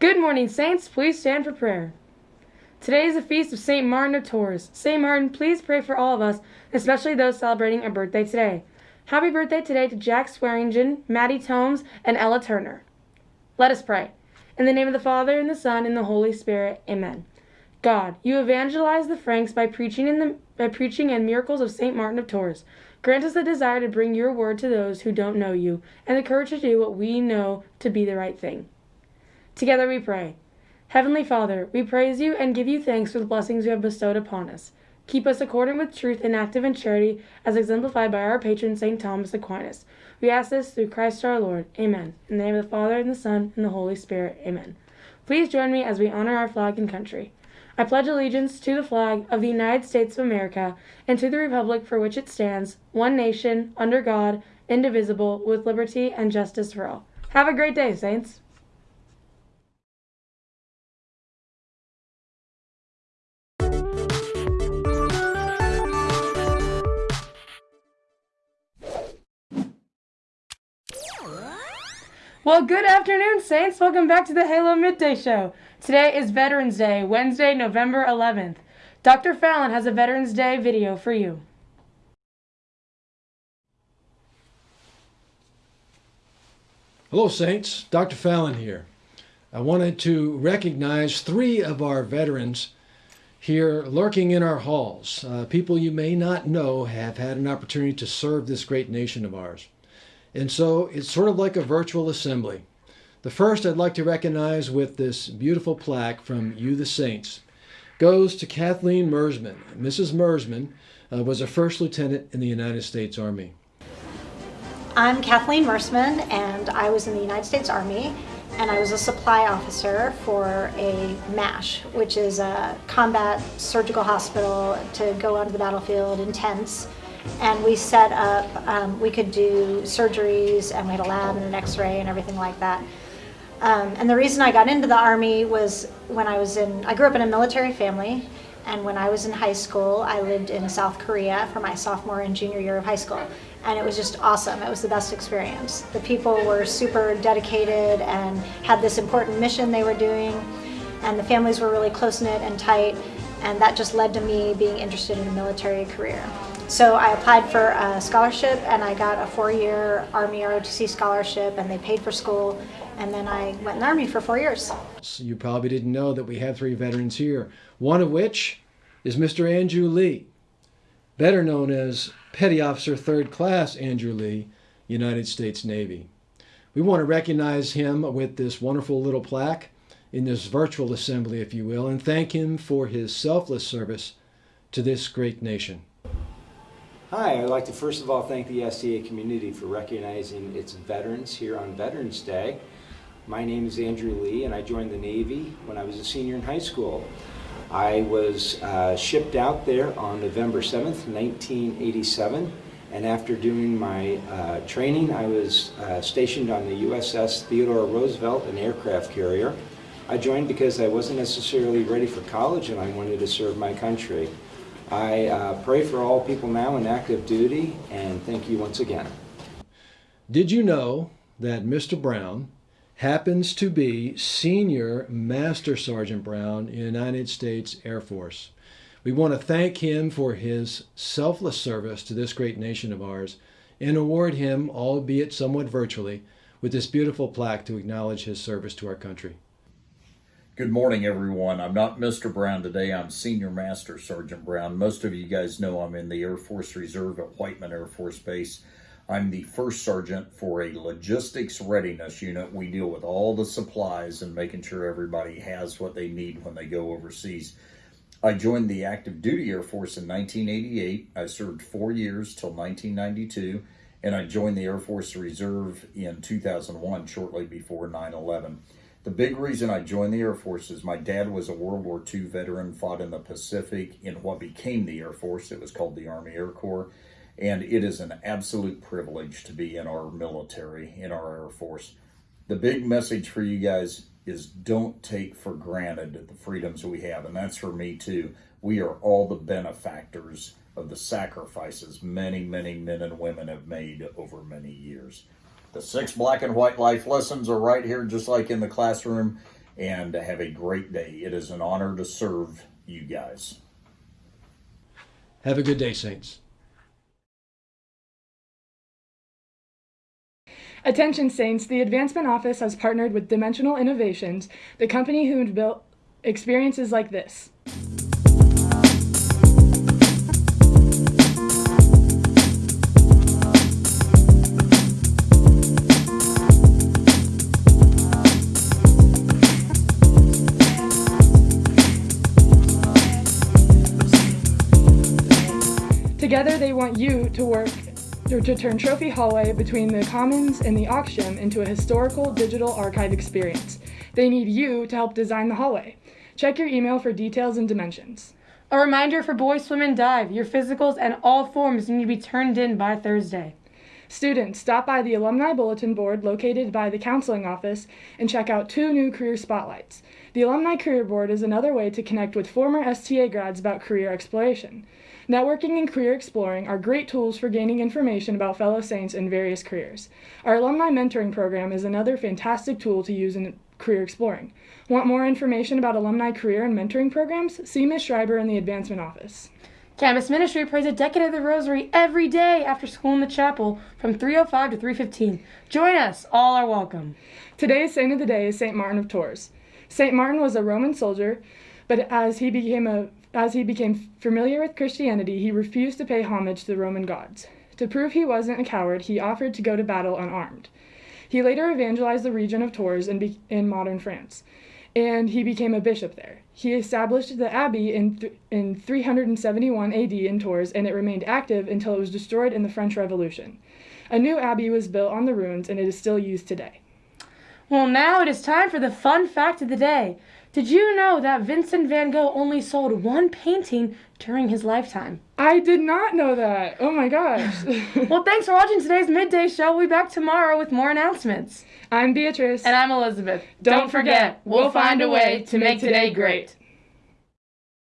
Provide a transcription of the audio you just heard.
Good morning, Saints. Please stand for prayer. Today is the feast of St. Martin of Tours. St. Martin, please pray for all of us, especially those celebrating a birthday today. Happy birthday today to Jack Swearingen, Maddie Tomes, and Ella Turner. Let us pray. In the name of the Father, and the Son, and the Holy Spirit. Amen. God, you evangelized the Franks by preaching in the by preaching and miracles of St. Martin of Tours. Grant us the desire to bring your word to those who don't know you, and the courage to do what we know to be the right thing. Together we pray. Heavenly Father, we praise you and give you thanks for the blessings you have bestowed upon us. Keep us accordant with truth and active in charity, as exemplified by our patron St. Thomas Aquinas. We ask this through Christ our Lord. Amen. In the name of the Father, and the Son, and the Holy Spirit. Amen. Please join me as we honor our flag and country. I pledge allegiance to the flag of the United States of America and to the republic for which it stands, one nation, under God, indivisible, with liberty and justice for all. Have a great day, Saints. Well, good afternoon, Saints. Welcome back to the Halo Midday Show. Today is Veterans Day, Wednesday, November 11th. Dr. Fallon has a Veterans Day video for you. Hello, Saints. Dr. Fallon here. I wanted to recognize three of our veterans here lurking in our halls. Uh, people you may not know have had an opportunity to serve this great nation of ours. And so it's sort of like a virtual assembly. The first I'd like to recognize with this beautiful plaque from You the Saints goes to Kathleen Mersman. Mrs. Mersman uh, was a first lieutenant in the United States Army. I'm Kathleen Mersman, and I was in the United States Army, and I was a supply officer for a MASH, which is a combat surgical hospital to go onto the battlefield in tents and we set up, um, we could do surgeries and we had a lab and an x-ray and everything like that. Um, and the reason I got into the Army was when I was in, I grew up in a military family and when I was in high school, I lived in South Korea for my sophomore and junior year of high school. And it was just awesome. It was the best experience. The people were super dedicated and had this important mission they were doing. And the families were really close knit and tight. And that just led to me being interested in a military career. So I applied for a scholarship and I got a four-year Army ROTC scholarship and they paid for school and then I went in the Army for four years. You probably didn't know that we have three veterans here, one of which is Mr. Andrew Lee, better known as Petty Officer Third Class Andrew Lee, United States Navy. We want to recognize him with this wonderful little plaque in this virtual assembly, if you will, and thank him for his selfless service to this great nation. Hi, I'd like to first of all thank the STA community for recognizing its veterans here on Veterans Day. My name is Andrew Lee and I joined the Navy when I was a senior in high school. I was uh, shipped out there on November 7th, 1987 and after doing my uh, training I was uh, stationed on the USS Theodore Roosevelt, an aircraft carrier. I joined because I wasn't necessarily ready for college and I wanted to serve my country. I uh, pray for all people now in active duty and thank you once again. Did you know that Mr. Brown happens to be Senior Master Sergeant Brown in United States Air Force? We want to thank him for his selfless service to this great nation of ours and award him, albeit somewhat virtually, with this beautiful plaque to acknowledge his service to our country. Good morning, everyone. I'm not Mr. Brown today. I'm Senior Master Sergeant Brown. Most of you guys know I'm in the Air Force Reserve at Whiteman Air Force Base. I'm the first sergeant for a logistics readiness unit. We deal with all the supplies and making sure everybody has what they need when they go overseas. I joined the active duty Air Force in 1988. I served four years till 1992, and I joined the Air Force Reserve in 2001, shortly before 9 11. The big reason I joined the Air Force is my dad was a World War II veteran, fought in the Pacific in what became the Air Force. It was called the Army Air Corps. And it is an absolute privilege to be in our military, in our Air Force. The big message for you guys is don't take for granted the freedoms we have. And that's for me too. We are all the benefactors of the sacrifices many, many men and women have made over many years. The six black and white life lessons are right here, just like in the classroom. and have a great day. It is an honor to serve you guys. Have a good day, Saints. Attention Saints, the Advancement Office has partnered with Dimensional Innovations, the company who built experiences like this. Together, they want you to work or to turn Trophy Hallway between the Commons and the Auction into a historical digital archive experience. They need you to help design the hallway. Check your email for details and dimensions. A reminder for boys swim and dive. Your physicals and all forms need to be turned in by Thursday. Students, stop by the Alumni Bulletin Board located by the counseling office and check out two new career spotlights. The Alumni Career Board is another way to connect with former STA grads about career exploration. Networking and career exploring are great tools for gaining information about fellow Saints in various careers. Our alumni mentoring program is another fantastic tool to use in career exploring. Want more information about alumni career and mentoring programs? See Ms. Schreiber in the Advancement Office. Campus Ministry prays a decade of the Rosary every day after school in the chapel from 3:05 to 3:15. Join us; all are welcome. Today's saint of the day is Saint Martin of Tours. Saint Martin was a Roman soldier, but as he became a as he became familiar with Christianity, he refused to pay homage to the Roman gods. To prove he wasn't a coward, he offered to go to battle unarmed. He later evangelized the region of Tours in, in modern France, and he became a bishop there. He established the abbey in, th- in 371 AD in Tours, and it remained active until it was destroyed in the French Revolution. A new abbey was built on the ruins, and it is still used today. Well, now it is time for the fun fact of the day. Did you know that Vincent van Gogh only sold one painting during his lifetime? I did not know that. Oh my gosh. Well, thanks for watching today's midday show. We'll be back tomorrow with more announcements. I'm Beatrice. And I'm Elizabeth. Don't forget, we'll find a way to make today great.